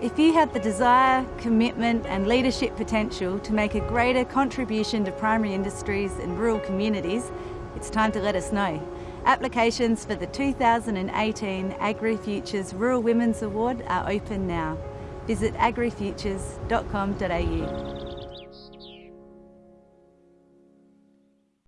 If you have the desire, commitment and leadership potential to make a greater contribution to primary industries and rural communities, it's time to let us know. Applications for the 2018 AgriFutures Rural Women's Award are open now. Visit agrifutures.com.au.